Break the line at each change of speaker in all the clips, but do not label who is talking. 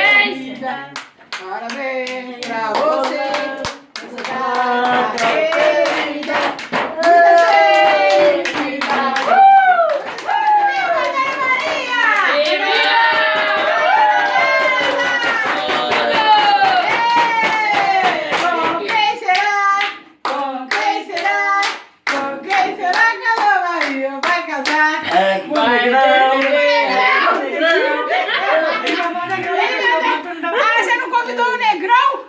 licença.
Parabéns pra você. Você tá querida. Muita felicidade. Com quem será? Com quem será? Com quem será que a Dona Maria vai casar?
É, negrão.
Ah, você não convidou o negrão?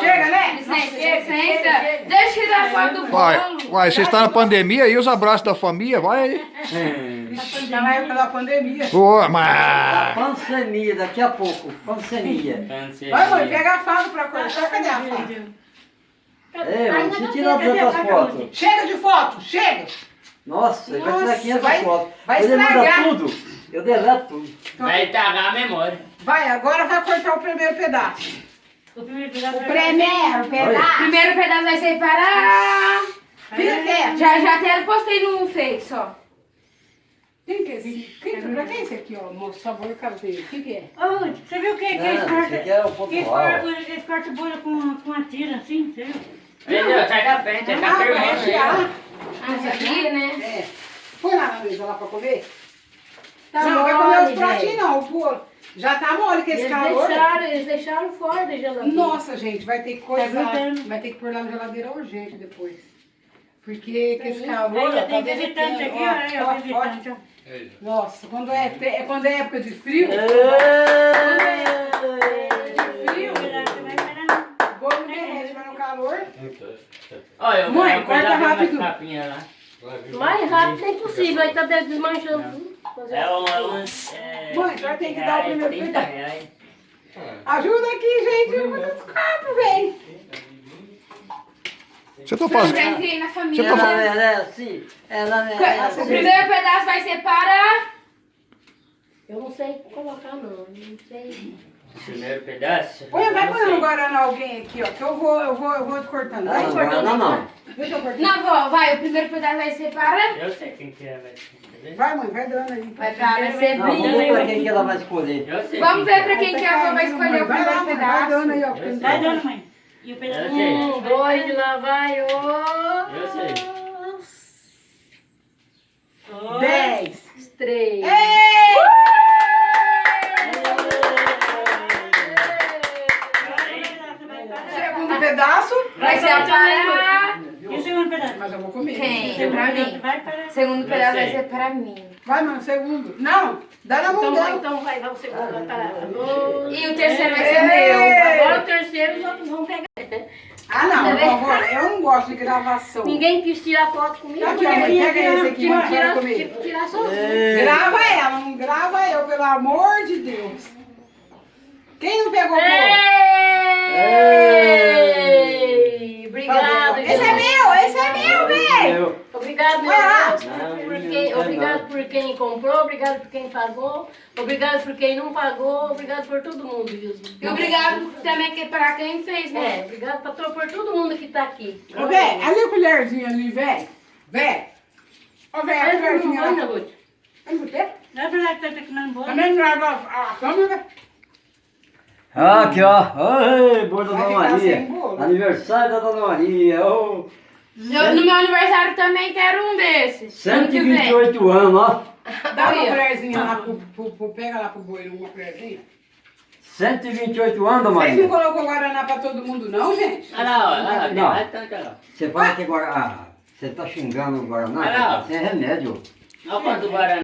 Chega, né?
Licença. Deixa eu tirar a foto do
Vai,
bolo.
vai, você está na pandemia e os abraços da família, vai.
Já na época da pandemia.
Ô, mas...
Pandemia, daqui a pouco. Pandemia.
Vai, mãe, pega a faca pra cortar. Cadê a faca?
É, mas você tira tantas fotos.
Chega de foto, chega!
Nossa, ele vai tirar
Nossa,
500
vai-
fotos.
vai
Ele
estragar.
tudo. Eu deleto tudo.
Vai estragar a memória.
Vai, agora vai cortar o primeiro pedaço.
O primeiro pedaço
O primeiro pedaço.
Primeiro pedaço vai ser para...
Fica quieto.
Já, já até postei no Face, ó.
Quem que é esse? Quem, pra quem é esse aqui, ó? Moço, sabor caseiro. O que que é?
Ô, você viu que, que
esse é o
que
ponto
eles
alto.
cortam, eles cortam o bolo com, com uma tira assim, você viu?
Entendeu? Sai da frente, tá
Ah,
aí.
isso aqui, né?
É. Põe lá na mesa lá pra comer.
Tá
não, vai comer
mole,
os pratinhos não, o bolo. Já tá mole com esse
Eles
calor.
deixaram, eles deixaram fora da geladeira.
Nossa, gente, vai ter que coisar.
grudando.
vai ter que pôr lá na geladeira urgente depois. Porque com esse calor.
Ainda
ó,
tem
tá
visitante aqui,
derretendo.
ó, é,
Ó,
ó, visitante.
Nossa, quando é, é quando é época de frio, frio,
Você vai esperar.
o bolo não derrete, mas no calor.
Olha, eu
Mãe,
vou
corta
cuidar capinhas lá.
Mais rápido é impossível, aí tá desmanchando tudo.
É um... É é,
Mãe, senhora tem que dar o primeiro
30
cuidado.
reais.
Ajuda aqui, gente. Copos, vem.
Você tá
Eu
fazendo...
entrei na família.
Você tá
Ela merece. Ela
O
merece.
primeiro pedaço vai ser para...
Eu não sei colocar não, não sei.
Primeiro pedaço.
Põe, vai pôr no. Guaraná alguém aqui, ó. Que eu vou, eu vou, eu vou cortando.
Não,
Vai
não,
cortando.
não, não.
Deixa eu cortar.
Não, vó, vai. O primeiro pedaço vai ser para...
Eu sei quem que é, vai?
Vai, mãe, vai dando aí.
Vai para
Não, vamos ver pra quem que ela vai escolher.
Eu sei
Vamos ver pra quem que a avó vai escolher o
Vai lá,
primeiro
mãe, vai dando aí,
pedaço.
ó.
Vai dando, mãe. E o pedaço. Um, dois, lá vai, ô.
é. Eu sei.
Dez. Pedaço.
Vai ser a para...
E o segundo pedaço?
Mas eu vou comer.
Quem?
Segundo
Pra
pedaço
mim.
vai para...
Segundo pedaço vai ser para mim.
Vai, mãe, segundo. Não, dá na mão
Então,
dela.
então vai, vai o segundo, vai parar. Ô,
E o terceiro vai ser meu.
Agora o terceiro os outros vão pegar.
Ah, não, por favor, eu não gosto de gravação.
Ninguém quis tirar foto comigo.
Aqui, mãe, pega esse aqui, para
tirar-
comigo.
Tirar sozinho.
É.
Grava ela, não grava eu, pelo amor de Deus. Quem não pegou o bolo?
Ei! Obrigado,
Esse é meu, esse é meu, velho.
Eu.
Obrigado, meu
Ah!
Deus,
Não,
por
não
quem, obrigado
não.
por quem comprou, obrigado por quem pagou, obrigado por quem não pagou, obrigado por todo mundo, viu?
E obrigado também que para quem fez,
É,
né?
obrigado pra, por todo mundo que tá aqui.
Ô, velho, ali a colherzinha ali, velho. Velho. Ô, velho, a
não
colherzinha
vai,
lá. Vai botar?
Não é verdade que tá comendo bolo?
Também não leva a câmera.
Ah, Aqui, ó. Oi, bolo da Dona Maria. Aniversário da Dona Maria. ô.
Eu, no meu aniversário também quero um desses. Ano que vem.
128 anos, ó.
Dá uma colherzinha lá pro, pro, pro- Pega lá pro boi, uma colherzinha.
128 anos, Dona
Vocês não
Maria.
colocou Guaraná pra todo mundo, não, gente?
Lá,
Não.
tanto lá.
Você fala que agora. Ah, você tá xingando o Guaraná?
Olha lá.
Sem remédio.
Olha quanto Guaraná.